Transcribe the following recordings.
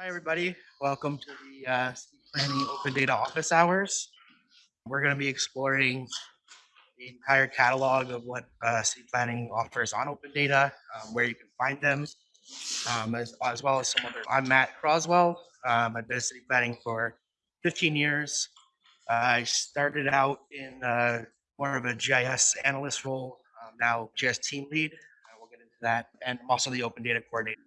Hi, everybody. Welcome to the uh, City Planning Open Data Office Hours. We're going to be exploring the entire catalog of what uh, City Planning offers on open data, um, where you can find them, um, as, as well as some other. I'm Matt Croswell. Um, I've been City Planning for 15 years. Uh, I started out in uh, more of a GIS analyst role, um, now GIS team lead. Uh, we'll get into that. And I'm also the open data coordinator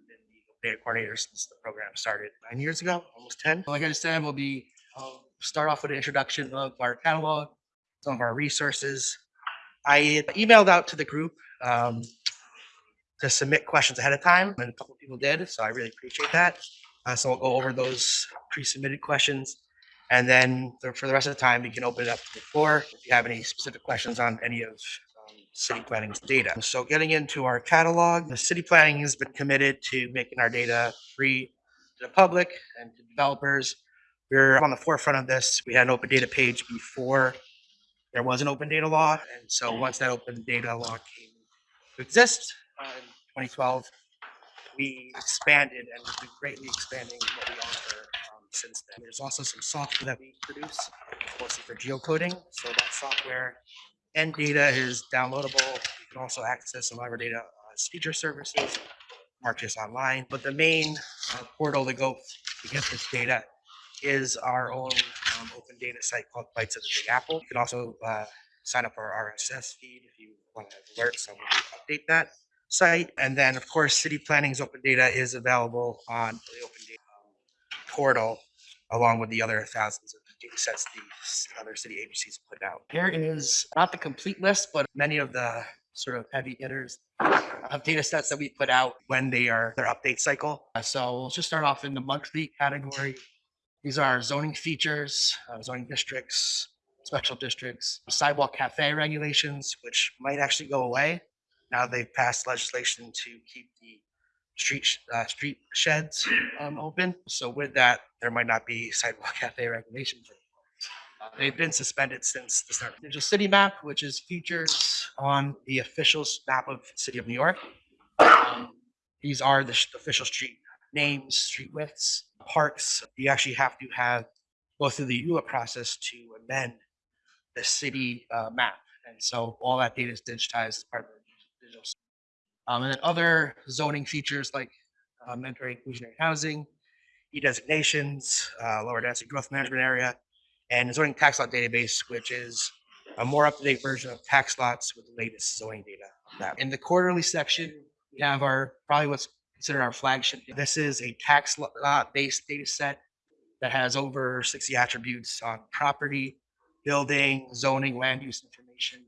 data coordinator since the program started nine years ago, almost 10. Like I said, we'll be I'll start off with an introduction of our catalog, some of our resources. I emailed out to the group um, to submit questions ahead of time, and a couple people did, so I really appreciate that. Uh, so we'll go over those pre-submitted questions, and then for the rest of the time, we can open it up to the floor if you have any specific questions on any of city planning's data. So getting into our catalog, the city planning has been committed to making our data free to the public and to developers. We're on the forefront of this. We had an open data page before there was an open data law. And so once that open data law came to exist uh, in 2012, we expanded and we've been greatly expanding what we offer um, since then. There's also some software that we produce, mostly for geocoding. So that software and data is downloadable. You can also access some of our data as feature services, ArcGIS Online. But the main uh, portal to go to get this data is our own um, open data site called Bytes of the Big Apple. You can also uh, sign up for our RSS feed if you want to have alerts, so we'll update that site. And then, of course, City Planning's open data is available on the open data portal along with the other thousands of data sets these other city agencies put out. Here is not the complete list, but many of the sort of heavy hitters of data sets that we put out when they are their update cycle. Uh, so we'll just start off in the monthly category. These are zoning features, uh, zoning districts, special districts, sidewalk cafe regulations, which might actually go away now they've passed legislation to keep the street uh, street sheds um, open. So with that, there might not be sidewalk cafe regulations. They've been suspended since the start. There's a city map, which is featured on the official map of City of New York. Um, these are the official street names, street widths, parks. You actually have to have go through the ULURP process to amend the city uh, map. And so all that data is digitized as part of the digital um, and then other zoning features like mandatory inclusionary housing, e-designations, uh, lower density growth management area, and zoning tax lot database, which is a more up-to-date version of tax lots with the latest zoning data. In the quarterly section, we have our probably what's considered our flagship. This is a tax lot-based data set that has over 60 attributes on property, building, zoning, land use information,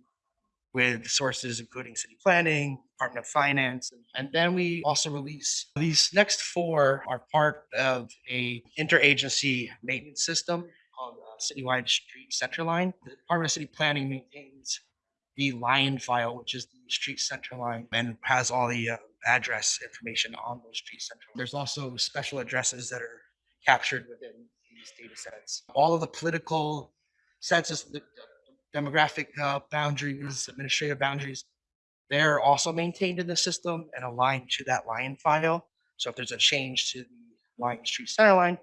with sources including city planning, Department of Finance, and, then we also release these next four are part of a interagency maintenance system Citywide Street Centerline. The Department of City Planning maintains the LION file, which is the street center line, and has all the uh, address information on those street center. There's also special addresses that are captured within these data sets. All of the political census, the, demographic uh, boundaries, administrative boundaries, they're also maintained in the system and aligned to that LION file. So if there's a change to the LION street center line,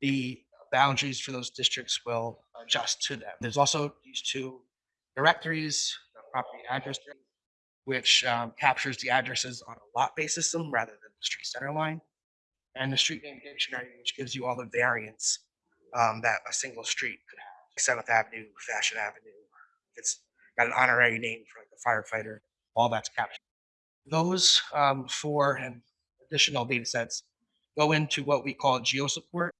the boundaries for those districts will adjust to them. There's also these two directories, the property address, which um, captures the addresses on a lot-based system rather than the street center line, and the street name dictionary, which gives you all the variants um, that a single street could have. Seventh Avenue, Fashion Avenue. It's got an honorary name for like a firefighter. All that's captured. Those um, four and additional data sets go into what we call GeoSupport,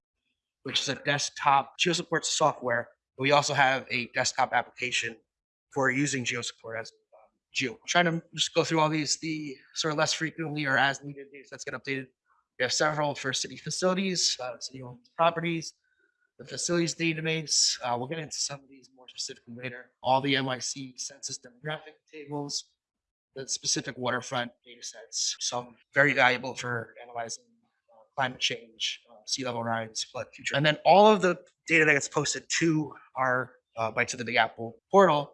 which is a desktop GeoSupport software. We also have a desktop application for using GeoSupport as um, Geo. I'm trying to just go through all these, the sort of less frequently or as needed data sets get updated. We have several for city facilities, uh, city-owned properties, the facilities database. Uh, we'll get into some of these more specifically later. All the NYC census demographic tables, the specific waterfront data sets, some very valuable for analyzing uh, climate change, sea level rise, flood future. And then all of the data that gets posted to our uh, Bytes of the Big Apple portal,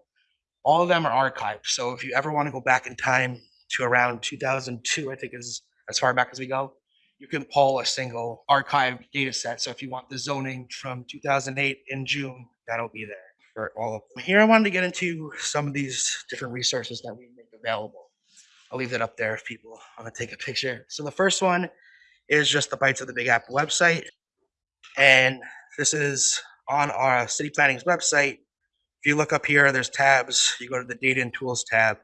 all of them are archived. So if you ever want to go back in time to around 2002, I think is as far back as we go, you can pull a single archived data set. So if you want the zoning from 2008 in June, that'll be there for all of them. Here I wanted to get into some of these different resources that we make available. I'll leave that up there if people want to take a picture. So the first one is just the Bytes of the Big Apple website. And this is on our city planning's website. If you look up here, there's tabs. You go to the data and tools tab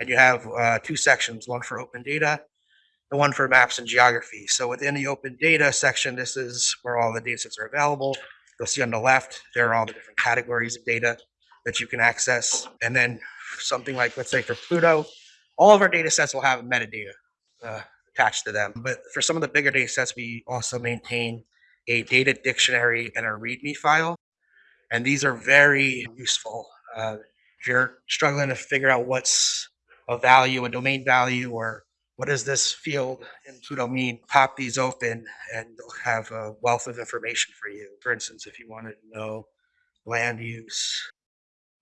and you have uh, two sections, one for open data and one for maps and geography. So within the open data section, this is where all the data sets are available. You'll see on the left, there are all the different categories of data that you can access. And then something like, let's say for Pluto, all of our data sets will have metadata uh, attached to them. But for some of the bigger data sets, we also maintain a data dictionary and a README file. And these are very useful. Uh, if you're struggling to figure out what's a value, a domain value, or what does this field in Pluto mean, pop these open and they'll have a wealth of information for you. For instance, if you wanted to know land use,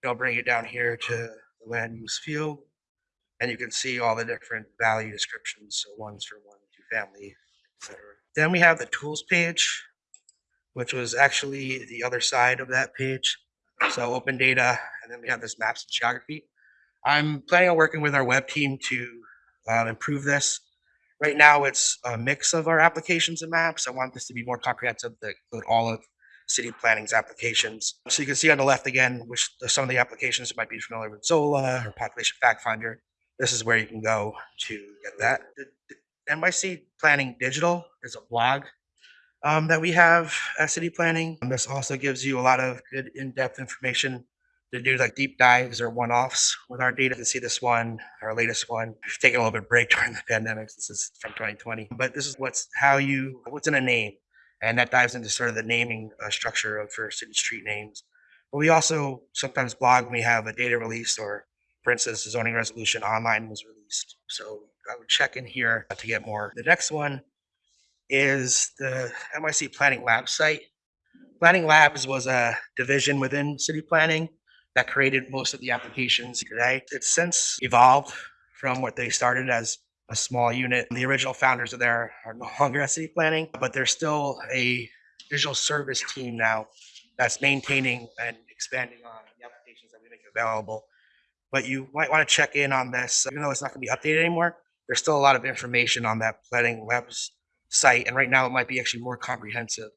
they'll bring it down here to the land use field and you can see all the different value descriptions. So one's for one, two family, etc. Then we have the tools page, which was actually the other side of that page. So open data, and then we have this maps and geography. I'm planning on working with our web team to um, improve this. Right now, it's a mix of our applications and maps. I want this to be more comprehensive that include all of city planning's applications. So you can see on the left again, which some of the applications might be familiar with Zola or Population Fact Finder this is where you can go to get that. The, the NYC Planning Digital is a blog um, that we have at City Planning. And this also gives you a lot of good in-depth information to do like deep dives or one-offs with our data. To see this one, our latest one. We've taken a little bit of break during the pandemic. This is from 2020, but this is what's how you what's in a name, and that dives into sort of the naming uh, structure of for city street names. But we also sometimes blog when we have a data release or for instance, the zoning resolution online was released. So I would check in here to get more. The next one is the NYC Planning Lab site. Planning Labs was a division within city planning that created most of the applications today. It's since evolved from what they started as a small unit. The original founders of there are no longer at city planning, but there's still a digital service team now that's maintaining and expanding on the applications that we make available but you might want to check in on this, even though it's not going to be updated anymore. There's still a lot of information on that Planning Labs site, and right now it might be actually more comprehensive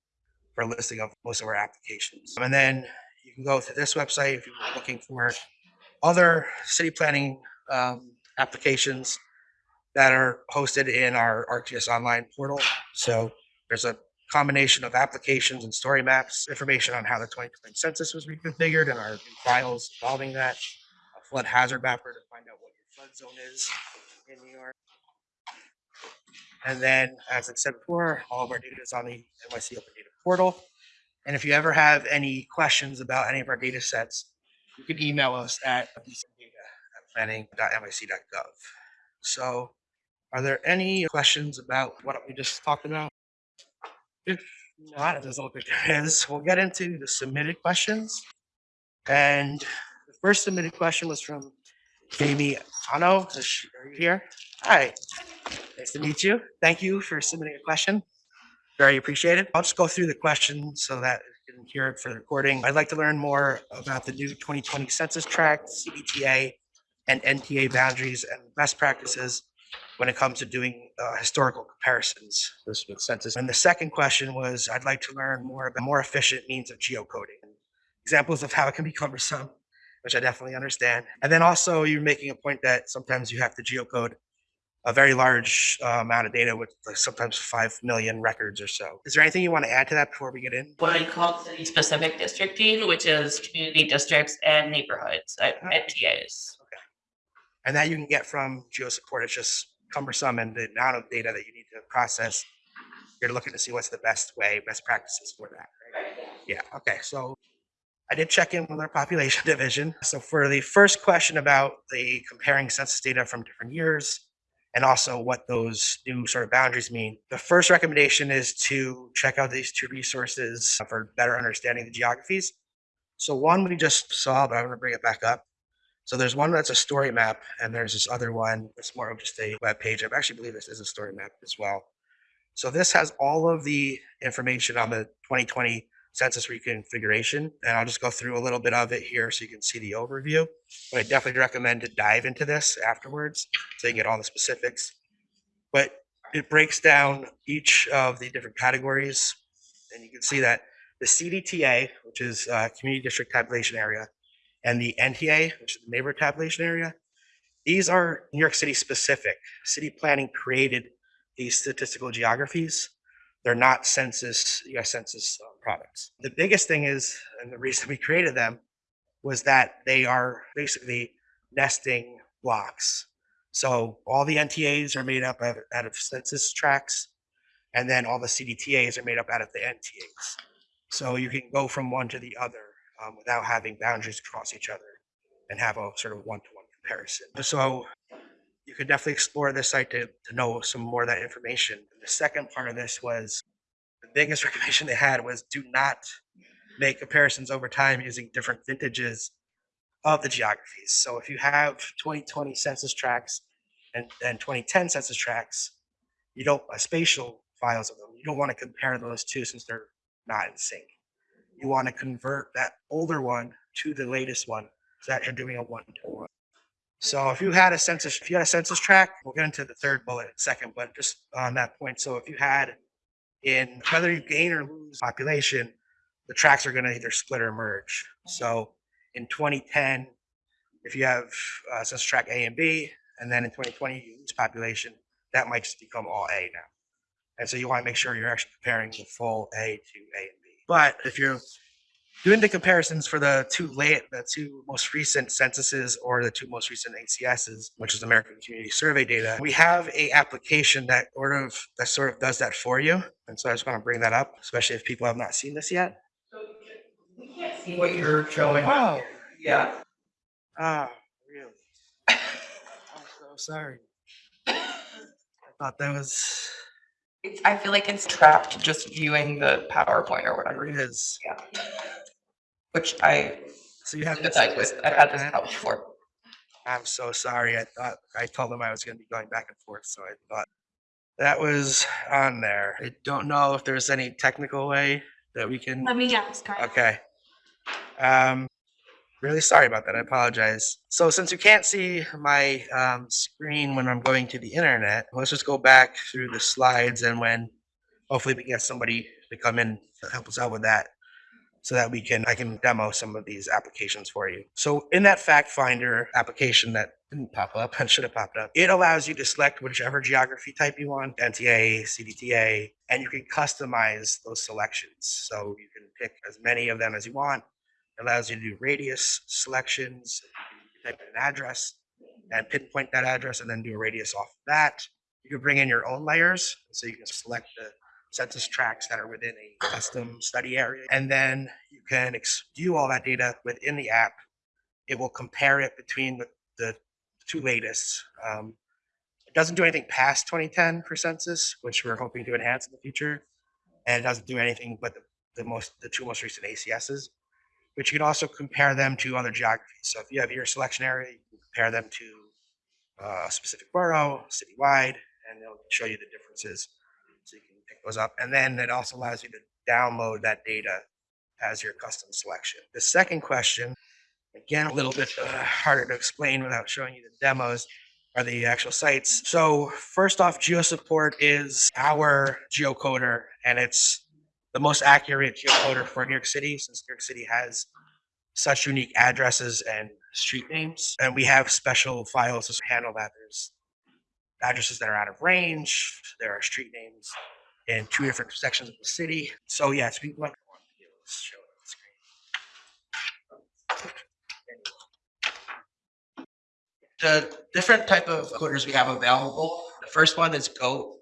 for a listing of most of our applications. And then you can go to this website if you're looking for other city planning um, applications that are hosted in our ArcGIS online portal. So there's a combination of applications and story maps, information on how the 2020 census was reconfigured and our files involving that, flood hazard mapper to find out what your flood zone is in New York. And then, as I said before, all of our data is on the NYC Open Data Portal. And if you ever have any questions about any of our data sets, you can email us at planning.nyc.gov. So, are there any questions about what we just talked about? If not, it doesn't look like there is. We'll get into the submitted questions. And First submitted question was from Jamie Ano. Are you here? Hi. Nice to meet you. Thank you for submitting a question. Very appreciated. I'll just go through the question so that you can hear it for the recording. I'd like to learn more about the new 2020 census tract, CDTA, and NTA boundaries and best practices when it comes to doing uh, historical comparisons this census. And the second question was, I'd like to learn more about more efficient means of geocoding. Examples of how it can be cumbersome which I definitely understand. And then also you're making a point that sometimes you have to geocode a very large uh, amount of data with like sometimes 5 million records or so. Is there anything you want to add to that before we get in? what I call city specific districting, which is community districts and neighborhoods, uh, Okay. And that you can get from GeoSupport. It's just cumbersome and the amount of data that you need to process. You're looking to see what's the best way, best practices for that. Right? Yeah. Okay. So I did check in with our population division. So for the first question about the comparing census data from different years and also what those new sort of boundaries mean, the first recommendation is to check out these two resources for better understanding the geographies. So one we just saw, but I'm going to bring it back up. So there's one that's a story map, and there's this other one that's more of just a web page. I actually believe this is a story map as well. So this has all of the information on the 2020 census reconfiguration, and I'll just go through a little bit of it here so you can see the overview. But I definitely recommend to dive into this afterwards so you can get all the specifics. But it breaks down each of the different categories, and you can see that the CDTA, which is uh, Community District Tabulation Area, and the NTA, which is the Neighborhood Tabulation Area, these are New York City specific. City planning created these statistical geographies. They're not census, US Census uh, products. The biggest thing is, and the reason we created them was that they are basically nesting blocks. So all the NTAs are made up of, out of census tracts, and then all the CDTAs are made up out of the NTAs. So you can go from one to the other um, without having boundaries across each other and have a sort of one-to-one comparison. So you could definitely explore this site to, to know some more of that information. The second part of this was the biggest recommendation they had was do not make comparisons over time using different vintages of the geographies. So if you have 2020 census tracts and, and 2010 census tracts, you don't uh, spatial files of them. You don't want to compare those two since they're not in sync. You want to convert that older one to the latest one so that you're doing a one to one. So if you had a census, if you had a census tract, we'll get into the third bullet second, but just on that point. So if you had in whether you gain or lose population, the tracks are going to either split or merge. So in 2010, if you have uh, census tract A and B, and then in 2020 you lose population, that might just become all A now. And so you want to make sure you're actually comparing the full A to A and B. But if you're doing the comparisons for the two late, the two most recent censuses or the two most recent ACSs, which is American Community Survey data, we have a application that sort of that sort of does that for you. And so I just want to bring that up, especially if people have not seen this yet. So We can't see what you're showing. Wow. Yeah. Ah, really? I'm so sorry. I thought that was It's, I feel like it's trapped just viewing the PowerPoint or whatever, it is. Yeah. which I So you have to sympathize with. I've had this problem before. I'm so sorry. I thought I told them I was going to be going back and forth, so I thought that was on there. I don't know if there's any technical way that we can. Let me ask. Carl. Okay. Um, really sorry about that. I apologize. So since you can't see my um, screen when I'm going to the internet, let's just go back through the slides and when hopefully we can get somebody to come in to help us out with that so that we can I can demo some of these applications for you. So in that fact finder application that didn't pop up and should have popped up, it allows you to select whichever geography type you want, NTA, CDTA, and you can customize those selections. So you can pick as many of them as you want. Allows you to do radius selections, type in an address and pinpoint that address and then do a radius off of that. You can bring in your own layers, so you can select the census tracts that are within a custom study area. And then you can view all that data within the app. It will compare it between the, the two latest. Um, it doesn't do anything past 2010 for census, which we're hoping to enhance in the future. And it doesn't do anything but the, the most the two most recent ACSs. But you can also compare them to other geographies. So if you have your selection area, you can compare them to uh, a specific borough, citywide, and they'll show you the differences so you can pick those up. And then it also allows you to download that data as your custom selection. The second question, again, a little bit uh, harder to explain without showing you the demos, are the actual sites. So first off, GeoSupport is our geocoder, and it's the most accurate geocoder for New York City, since New York City has such unique addresses and street names. And we have special files to handle that. There's addresses that are out of range. There are street names in two different sections of the city. So yes, we to show it on the screen. The different type of coders we have available. The first one is GOAT.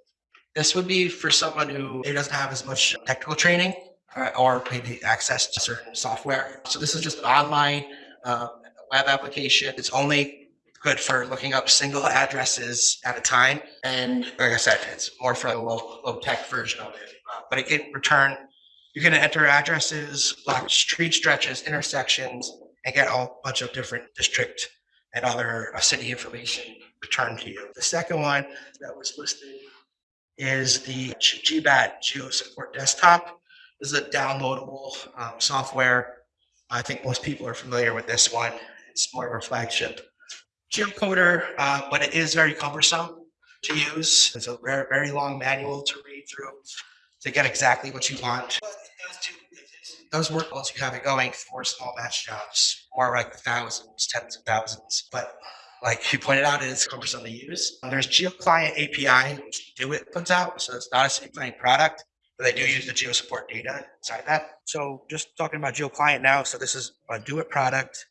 This would be for someone who doesn't have as much technical training uh, or maybe access to certain software. So this is just an online uh, web application. It's only good for looking up single addresses at a time. And like I said, it's more for a low, low tech version of it. Uh, but it can return, you can enter addresses, block street stretches, intersections, and get a bunch of different district and other uh, city information returned to you. The second one that was listed is the GBAT Geo Support Desktop. This is a downloadable um, software. I think most people are familiar with this one. It's more of a flagship geocoder, uh, but it is very cumbersome to use. It's a very, very long manual to read through to get exactly what you want. It does work once you have it going for small batch jobs, more like thousands, tens of thousands. But like you pointed out, it is cumbersome to use. There's GeoClient API, which DoITT puts out, so it's not a planning product, but they do use the geo support data inside that. So just talking about GeoClient now, so this is a DoITT product.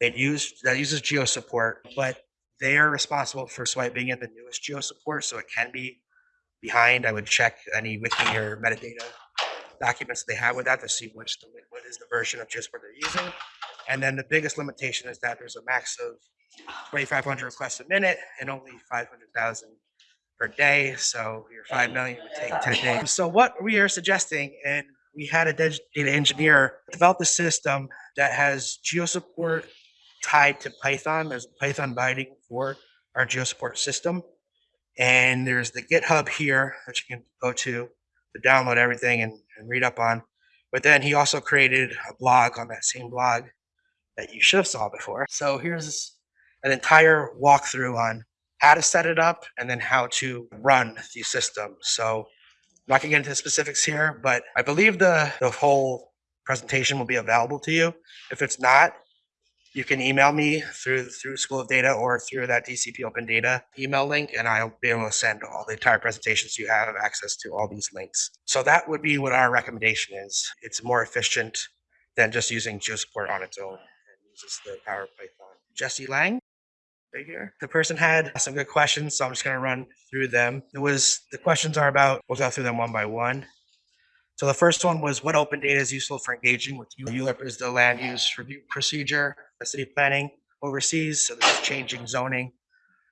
It use that uses geo support, but they are responsible for swiping in the newest geo support, so it can be behind. I would check any wiki or metadata documents they have with that to see which the, what is the version of GeoSupport they're using. And then the biggest limitation is that there's a max of 2,500 requests a minute and only 500,000 per day. So your 5 million would take 10 days. So what we are suggesting, and we had a data engineer develop a system that has GeoSupport tied to Python. There's a Python binding for our GeoSupport system. And there's the GitHub here that you can go to to download everything and, and read up on. But then he also created a blog on that same blog that you should have saw before. So here's an entire walkthrough on how to set it up and then how to run the system. So I'm not gonna get into the specifics here, but I believe the, the whole presentation will be available to you. If it's not, you can email me through through School of Data or through that DCP Open Data email link, and I'll be able to send all the entire presentations. You have access to all these links. So that would be what our recommendation is. It's more efficient than just using GeoSupport on its own and uses the power Python. Jesse Lang, here. The person had some good questions, so I'm just going to run through them. It was the questions are about. We'll go through them one by one. So the first one was what open data is useful for engaging with. ULURP is the land use review procedure, the city planning oversees. So this is changing zoning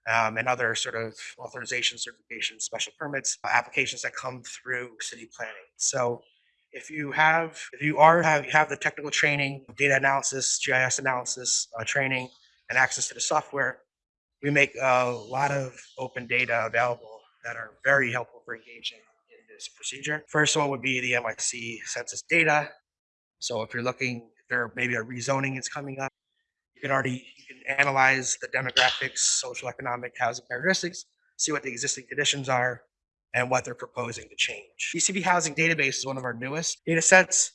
um, and other sort of authorization, certification, special permits, applications that come through city planning. So if you have, if you are have you have the technical training, data analysis, GIS analysis uh, training, and access to the software, we make a lot of open data available that are very helpful for engaging in this procedure. First one would be the NYC census data. So if you're looking, if there maybe a rezoning is coming up, you can already you can analyze the demographics, social, economic, housing characteristics, see what the existing conditions are, and what they're proposing to change. DCP Housing Database is one of our newest data sets.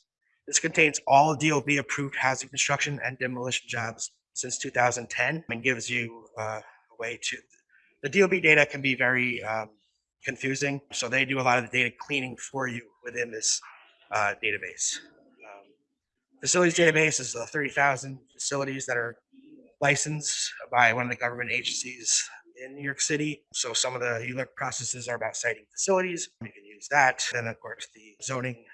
This contains all DOB approved housing construction and demolition jobs since 2010 and gives you uh, way to. The DOB data can be very um, confusing, so they do a lot of the data cleaning for you within this uh, database. Um, facilities database is the 30,000 facilities that are licensed by one of the government agencies in New York City. So some of the ULURP processes are about siting facilities. You can use that. Then of course the zoning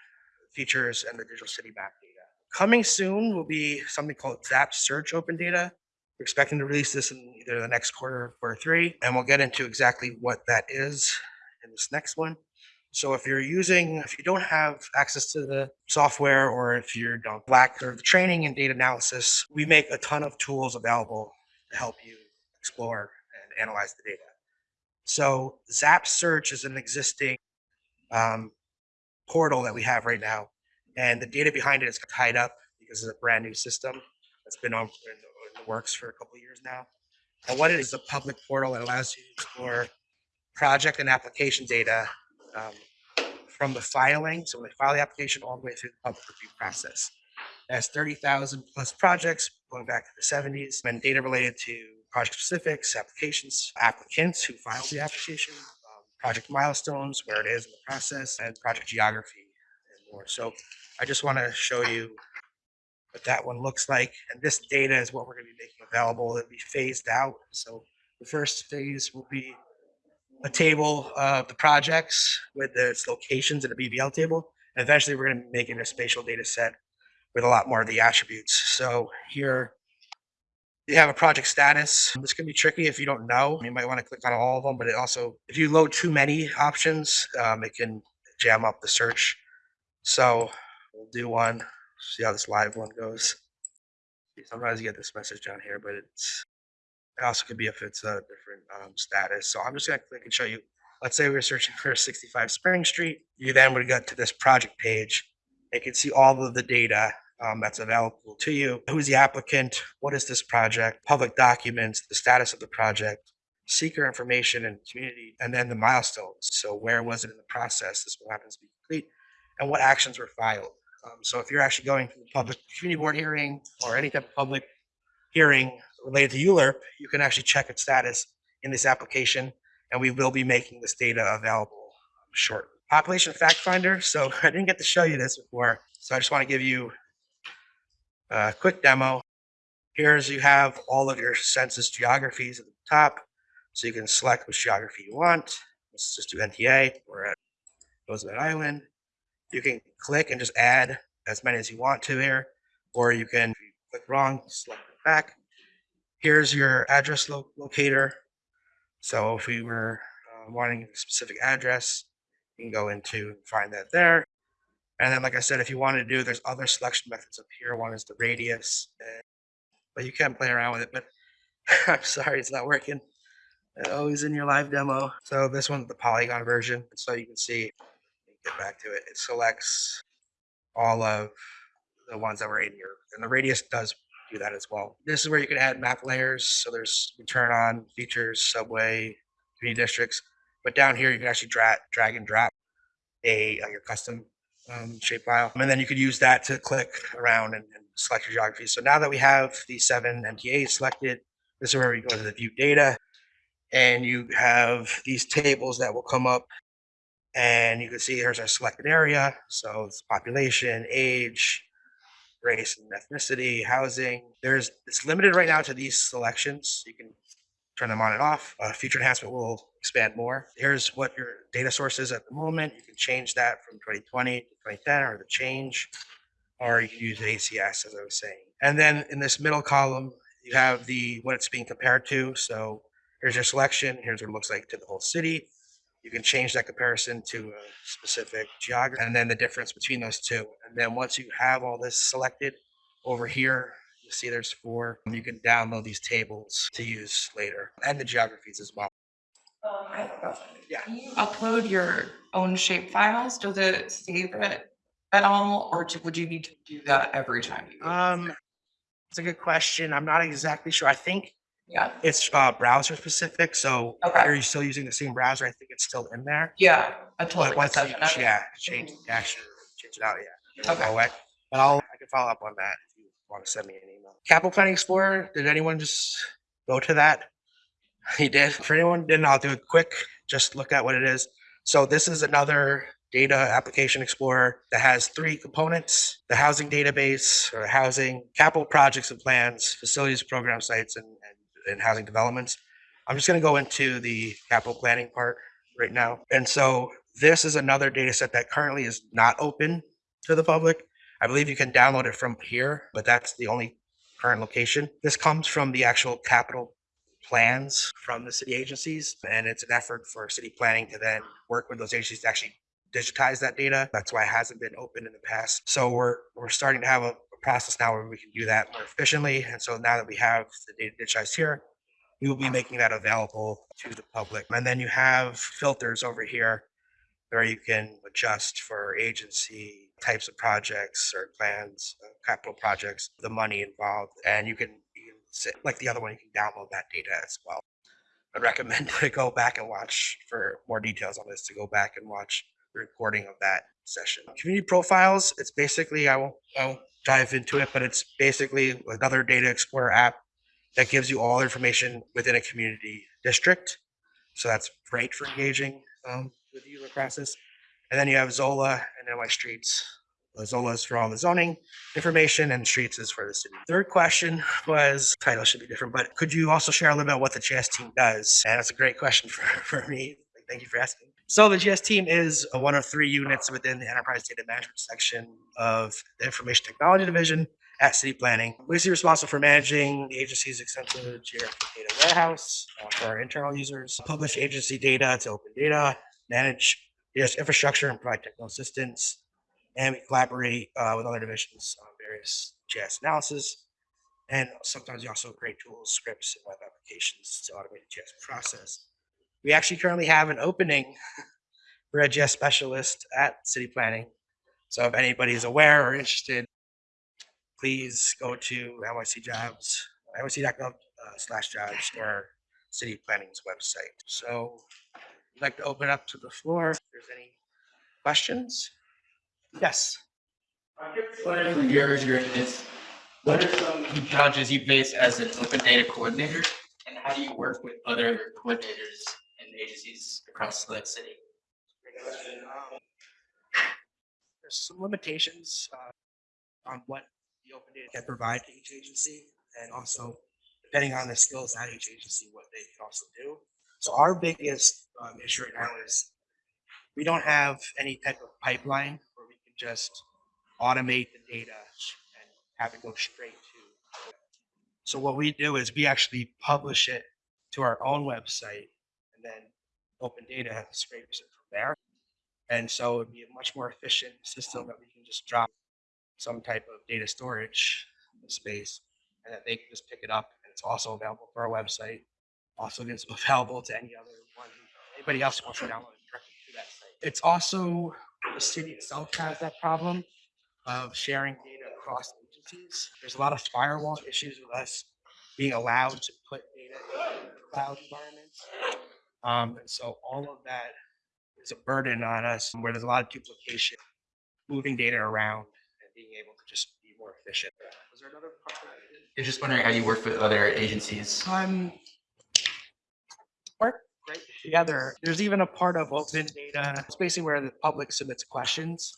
features and the digital city map data. Coming soon will be something called Zap Search Open Data. We're expecting to release this in either the next quarter or quarter three, and we'll get into exactly what that is in this next one. So if you're using, if you don't have access to the software or if you're don't lack sort the training and data analysis, we make a ton of tools available to help you explore and analyze the data. So Zap Search is an existing um, portal that we have right now, and the data behind it is tied up because it's a brand new system that's been on in the, works for a couple years now. And what it is a public portal that allows you to explore project and application data um, from the filing, so when they file the application, all the way through the public review process. It has 30,000 plus projects going back to the 70s and data related to project specifics, applications, applicants who filed the application, um, project milestones, where it is in the process, and project geography and more. So I just want to show you what that one looks like. And this data is what we're going to be making available. It'll be phased out. So the first phase will be a table of the projects with its locations in a BBL table. And eventually we're going to be making a spatial data set with a lot more of the attributes. So here you have a project status. This can be tricky if you don't know. You might want to click on all of them, but it also, if you load too many options, um, it can jam up the search. So we'll do one, see how this live one goes. Sometimes you get this message down here, but it's it also could be if it's a different um, status. So I'm just gonna click and show you let's say we're searching for 65 Spring Street, you then would go to this project page. You can see all of the data um, that's available to you. Who's the applicant? What is this project? Public documents, the status of the project, CEQR information and community, and then the milestones. So where was it in the process? This will happen to be complete, and what actions were filed. Um, so if you're actually going to the public community board hearing or any type of public hearing related to ULURP, you can actually check its status in this application, and we will be making this data available shortly. Population fact finder. So I didn't get to show you this before, so I just want to give you a quick demo. Here's you have all of your census geographies at the top, so you can select which geography you want. Let's just do NTA. We're at Roosevelt Island. You can click and just add as many as you want to here, or you can click wrong, select it back. Here's your address lo- locator. So if we were uh, wanting a specific address, you can go into find that there. And then, like I said, if you wanted to do, there's other selection methods up here. One is the radius, and, but you can play around with it. But I'm sorry, it's not working. Always in your live demo. So this one's the polygon version. So you can see, get back to it. It selects all of the ones that were in here. and the radius does do that as well. This is where you can add map layers. So there's you turn on features, subway, community districts. But down here, you can actually drag, drag and drop a uh, your custom um, shape file, and then you could use that to click around and, and select your geography. So now that we have the seven NTAs selected, this is where we go to the view data, and you have these tables that will come up, and you can see here's our selected area. So it's population, age, race and ethnicity, housing. There's it's limited right now to these selections. You can turn them on and off. Uh, future enhancement will expand more. Here's what your data source is at the moment. You can change that from 2020 to 2010 or the change, or you can use ACS as I was saying. And then in this middle column, you have the what it's being compared to. So here's your selection. Here's what it looks like to the whole city. You can change that comparison to a specific geography and then the difference between those two. And then once you have all this selected over here, you see there's four. You can download these tables to use later and the geographies as well. Um, I have a question. Yeah. Can you upload your own shape files? Does it save it at all, or do- would you need to do that every time? you- Um, it's a good question. I'm not exactly sure. I think Yeah, it's uh, browser specific. So Okay. are you still using the same browser? I think it's still in there. yeah, I But totally. once get you, that. yeah, change, actually change it out, yeah. go Okay. away. But I'll, I can follow up on that if you want to send me an email. Capital Planning Explorer, did anyone just go to that? He did. For anyone who didn't, I'll do it quick. Just look at what it is. So this is another data application explorer that has three components, the housing database or housing, capital projects and plans, facilities, program sites, and, and housing developments. I'm just going to go into the capital planning part right now. And so this is another data set that currently is not open to the public. I believe you can download it from here, but that's the only current location. This comes from the actual capital plans from the city agencies, and it's an effort for city planning to then work with those agencies to actually digitize that data. That's why it hasn't been open in the past. So we're we're starting to have a process now where we can do that more efficiently. And so now that we have the data digitized here, we will be making that available to the public. And then you have filters over here where you can adjust for agency types of projects or plans, uh, capital projects, the money involved, and you can, you can sit, like the other one, you can download that data as well. I'd recommend to go back and watch for more details on this, to go back and watch the recording of that session. Community profiles, it's basically, I won't, I won't dive into it, but it's basically another data explorer app that gives you all information within a community district. So that's great for engaging um, with the user process. And then you have Zola and NY Streets. Uh, Zola is for all the zoning information and Streets is for the city. Third question was, title should be different, but could you also share a little bit about what the GS team does? And that's a great question for, for me. Thank you for asking. So the GS team is one of three units within the enterprise data management section of the information technology division at city planning. We're responsible for managing the agency's extensive geographic data warehouse uh, for our internal users, publish agency data to open data, manage data infrastructure and provide technical assistance, and we collaborate uh, with other divisions on various GIS analysis. And sometimes we also create tools, scripts, and web applications to automate the GIS process. We actually currently have an opening for a GS specialist at city planning. So if anybody's aware or interested, please go to NYC jobs, nyc.gov uh, slash jobs or city planning's website. So I'd like to open up to the floor. If there's any questions? Yes. What are your experience? What are some challenges you face as an open data coordinator? And how do you work with other coordinators agencies across the city? There's some limitations uh, on what the open data can provide to each agency and also depending on the skills at each agency, what they can also do. So our biggest um, issue right now is we don't have any type of pipeline where we can just automate the data and have it go straight to. So what we do is we actually publish it to our own website then open data scrapes it from there. And so it'd be a much more efficient system that we can just drop some type of data storage space and that they can just pick it up and it's also available for our website. Also gets available to any other one, anybody else wants to download it directly to that site. It's also, the city itself has that problem of sharing data across agencies. There's a lot of firewall issues with us being allowed to put data in cloud environments. Um, and so all of that is a burden on us where there's a lot of duplication, moving data around and being able to just be more efficient. Was there another part? that I You're just wondering how you work with other agencies. Um, work great together. There's even a part of open data. It's basically where the public submits questions.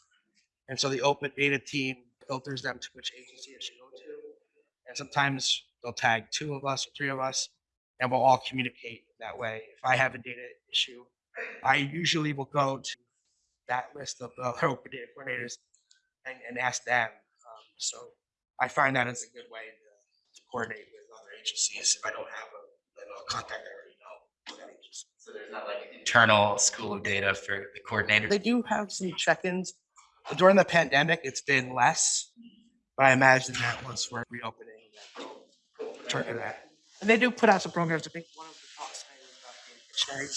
And so the open data team filters them to which agency it should go to. And sometimes they'll tag two of us or three of us and we'll all communicate that way. If I have a data issue, I usually will go to that list of uh, open data coordinators and, and ask them. Um, so I find that it's a good way to, to coordinate with other agencies if I don't have a, a contact I already know. with that agency. So there's not like an internal school of data for the coordinator. They do have some check-ins. During the pandemic, it's been less, but I imagine that once we're reopening, that they'll return to that. And they do put out some programs. I think one of the talks today was about.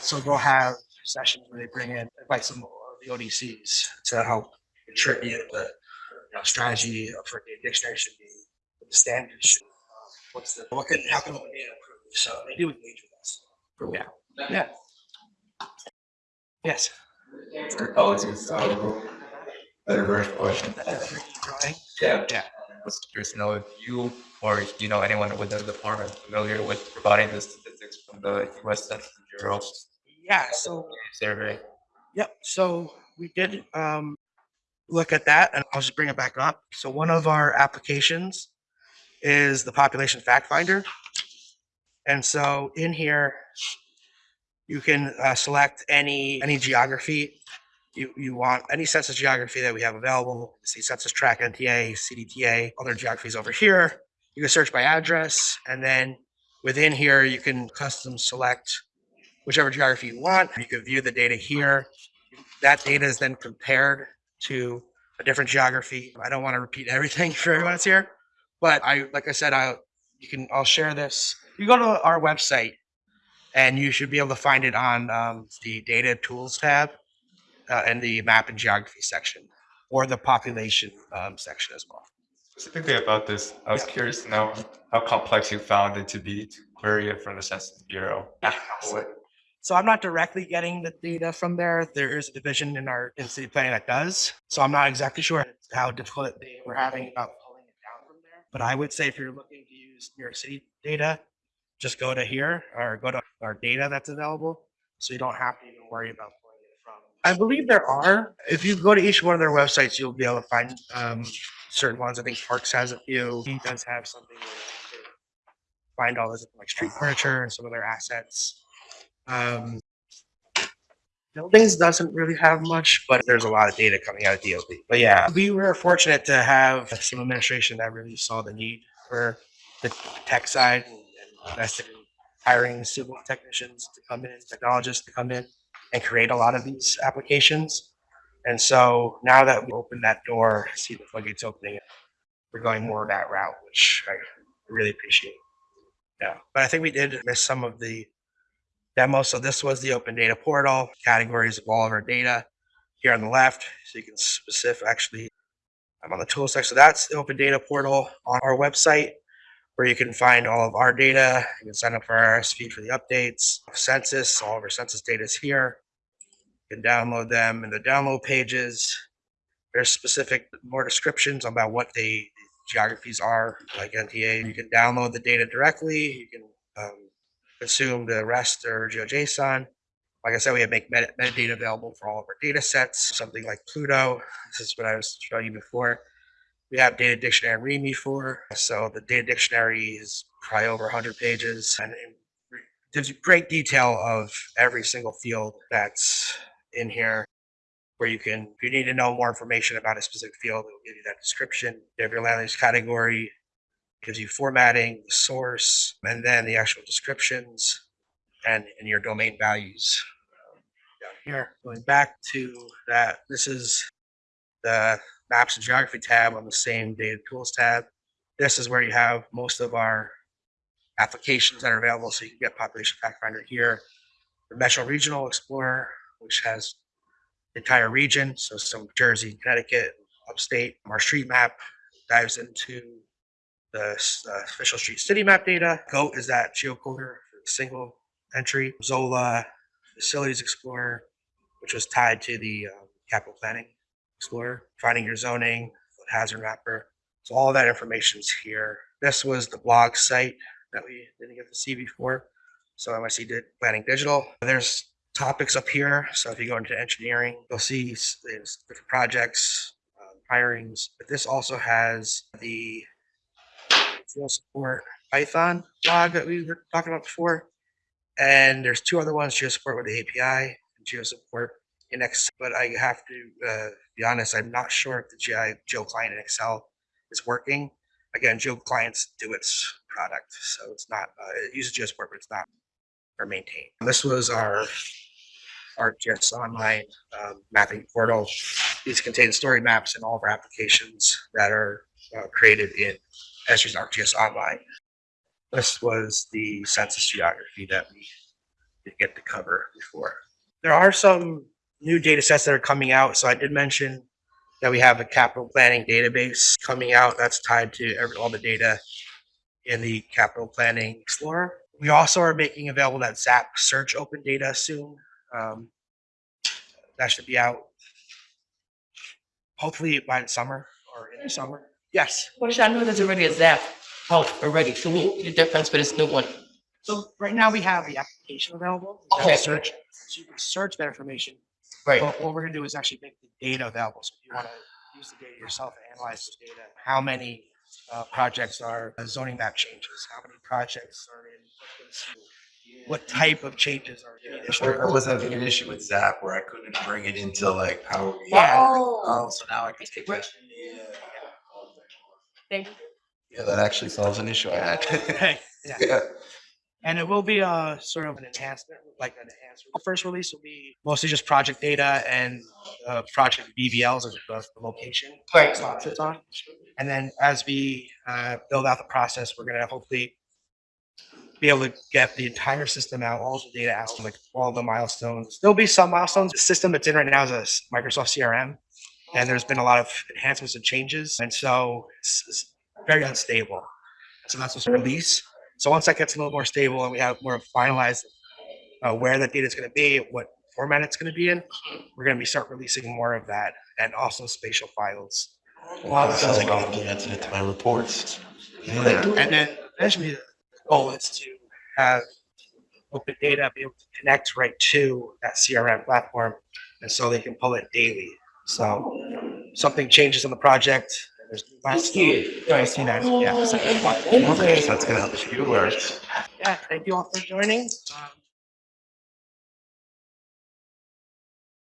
So they'll have sessions where they bring in, invite some of the ODCs to help contribute the you know, strategy for the dictionary should be, the standards should, uh, what's the, what can, how can open data improve? So they do engage with us. Yeah. Yeah. Yes. Apologies. um, Better version question. That's pretty drawing. Yeah. Yeah. Was curious to know if you or do you know anyone within the department familiar with providing the statistics from the US Census Bureau Yeah, so, survey? yep, so we did um look at that and I'll just bring it back up. So one of our applications is the population fact finder. And so in here, you can uh, select any any geography you you want, any census geography that we have available. See census tract, NTA, CDTA, other geographies over here. You can search by address and then within here, you can custom select whichever geography you want. You can view the data here. That data is then compared to a different geography. I don't want to repeat everything for everyone that's here, but I, like I said, I, you can, I'll share this. You go to our website and you should be able to find it on um, the data tools tab uh, in the map and geography section or the population um, section as well. Specifically about this, I was Yeah. curious to know how complex you found it to be to query it from the Census Bureau. So I'm not directly getting the data from there. There is a division in our in city planning that does. So I'm not exactly sure how difficult they were having about pulling it down from there. But I would say if you're looking to use New York City data, just go to here or go to our data that's available. So you don't have to even worry about pulling it from. I believe there are. If you go to each one of their websites, you'll be able to find um, certain ones. I think Parks has a few. He does have something where you can find all this like street furniture and some of their assets. Um, buildings doesn't really have much, but there's a lot of data coming out of DOB. But yeah, we were fortunate to have some administration that really saw the need for the tech side and and invested in hiring civil technicians to come in, technologists to come in and create a lot of these applications. And so now that we opened that door, see the floodgates opening, we're going more that route, which I really appreciate. Yeah, but I think we did miss some of the demo. So this was the open data portal, categories of all of our data here on the left. So you can specific, actually, I'm on the tool section. So that's the open data portal on our website where you can find all of our data. You can sign up for our RSV for the updates, census, all of our census data is here. You can download them in the download pages. There's specific more descriptions about what the geographies are, like NTA. You can download the data directly. You can um, consume the rest or GeoJSON. Like I said, we have make meta- metadata available for all of our data sets, something like Pluto. This is what I was showing you before. We have data dictionary README for. So the data dictionary is probably over 100 pages and it gives you great detail of every single field that's in here where you can, if you need to know more information about a specific field, it will give you that description. You have your land use category, gives you formatting, the source, and then the actual descriptions and, and your domain values. Down here, going back to that, this is the maps and geography tab on the same data tools tab. This is where you have most of our applications that are available. So you can get population fact finder here. The Metro Regional Explorer, which has the entire region, so some Jersey, Connecticut, upstate. Our street map dives into the uh, official street city map data. GOAT is that geocoder single entry. Zola Facilities Explorer, which was tied to the um, capital planning explorer. Finding your zoning, flood hazard mapper. So all that information is here. This was the blog site that we didn't get to see before. So MIC did planning digital. There's topics up here. So if you go into engineering, you'll see different projects, um, hirings. But this also has the GeoSupport Python blog that we were talking about before. And there's two other ones, GeoSupport with the API and GeoSupport in Excel. But I have to uh, be honest, I'm not sure if the GI Geoclient in Excel is working. Again, Geo clients DoITT's product, so it's not, uh, it uses GeoSupport, but it's not or maintained. This was our ArcGIS online um, mapping portal. These contain story maps and all of our applications that are uh, created in Esri's ArcGIS Online. This was the census geography that we did get to cover before. There are some new data sets that are coming out. So I did mention that we have a capital planning database coming out that's tied to every, all the data in the capital planning explorer. We also are making available that ZAP search open data soon. Um, that should be out hopefully by the summer or in the summer. Yes. Which I know there's already a Zap out already, so what would be the difference with this new one? So right now we have the application available. the Okay. Search. So you can search that information. Right, But what we're gonna do is actually make the data available. So if you wanna use the data yourself and analyze the data, how many uh, projects are uh, zoning map changes? How many projects are in? What type of changes are in? each Or, or was having an issue with Zap where I couldn't bring it into like Power BI? Yeah. Oh, so now I can take that. thank you. Yeah, that actually solves an issue I had. Yeah. Yeah. And it will be a sort of an enhancement, like an enhancement. The first release will be mostly just project data and uh, project BBLs as the the location. Right. sits on. And then as we uh, build out the process, we're gonna hopefully be able to get the entire system out, all the data out, like all the milestones. There'll be some milestones. The system that's in right now is a Microsoft CRM, and there's been a lot of enhancements and changes, and so it's, it's very unstable. So that's what's release. So once that gets a little more stable and we have more finalized uh, where that data is going to be, what format it's going to be in, we're going to be start releasing more of that, and also spatial files. Wow, that sounds like I'll implement it into my reports. Yeah. And then eventually the goal is to have open data be able to connect right to that CRM platform. And so they can pull it daily. So something changes on the project. There's new milestones. I see that. Yeah. so- That's gonna help you. Yeah. Thank you all for joining. Um,